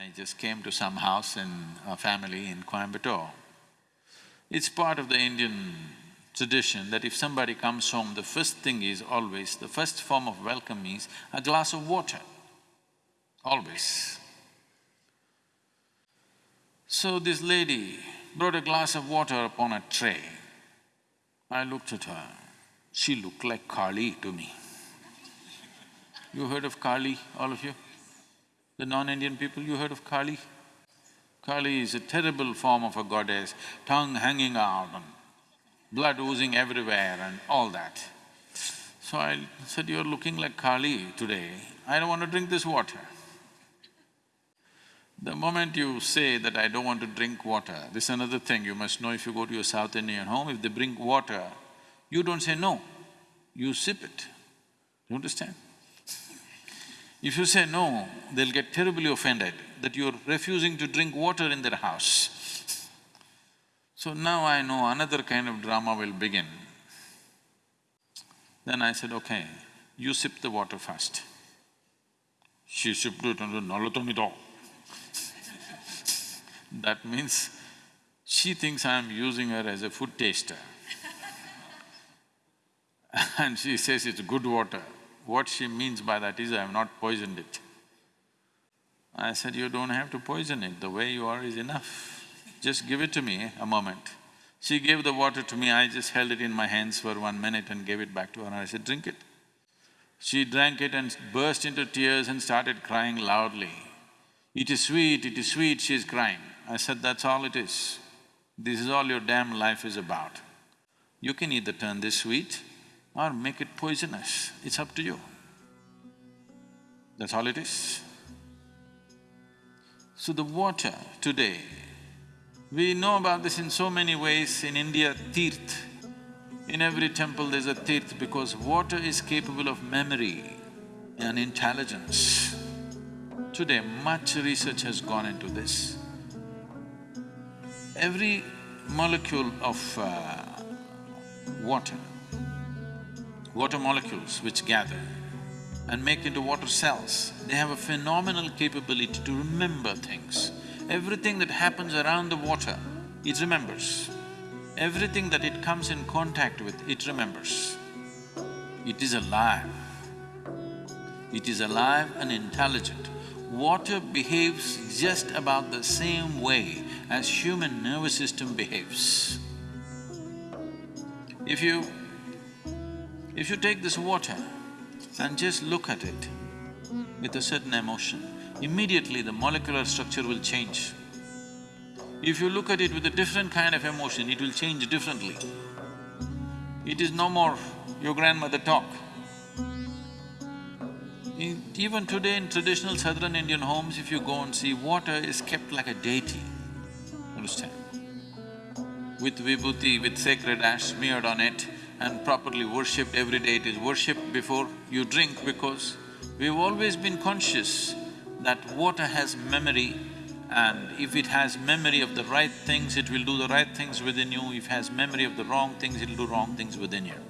I just came to some house in a family in Coimbatore. It's part of the Indian tradition that if somebody comes home, the first thing is always, the first form of welcome is a glass of water, always. So this lady brought a glass of water upon a tray. I looked at her, she looked like Kali to me. You heard of Kali, all of you? The non-Indian people, you heard of Kali? Kali is a terrible form of a goddess, tongue hanging out and blood oozing everywhere and all that. So I said, you're looking like Kali today, I don't want to drink this water. The moment you say that I don't want to drink water, this is another thing you must know if you go to your South Indian home, if they bring water, you don't say no, you sip it. You understand? If you say no, they'll get terribly offended that you're refusing to drink water in their house. So now I know another kind of drama will begin. Then I said, okay, you sip the water first. She sipped it and said, That means she thinks I'm using her as a food taster. and she says it's good water. What she means by that is, I have not poisoned it. I said, you don't have to poison it, the way you are is enough. Just give it to me a moment. She gave the water to me, I just held it in my hands for one minute and gave it back to her and I said, drink it. She drank it and burst into tears and started crying loudly. It is sweet, it is sweet, she is crying. I said, that's all it is. This is all your damn life is about. You can either turn this sweet or make it poisonous, it's up to you. That's all it is. So the water today, we know about this in so many ways. In India, tirth, in every temple there's a tirth because water is capable of memory and intelligence. Today, much research has gone into this. Every molecule of uh, water water molecules which gather and make into water cells, they have a phenomenal capability to remember things. Everything that happens around the water, it remembers. Everything that it comes in contact with, it remembers. It is alive. It is alive and intelligent. Water behaves just about the same way as human nervous system behaves. If you if you take this water and just look at it with a certain emotion, immediately the molecular structure will change. If you look at it with a different kind of emotion, it will change differently. It is no more your grandmother talk. Even today in traditional southern Indian homes, if you go and see, water is kept like a deity, understand? With vibhuti, with sacred ash smeared on it, and properly worshipped every day. It is worshipped before you drink because we've always been conscious that water has memory and if it has memory of the right things, it will do the right things within you. If it has memory of the wrong things, it'll do wrong things within you.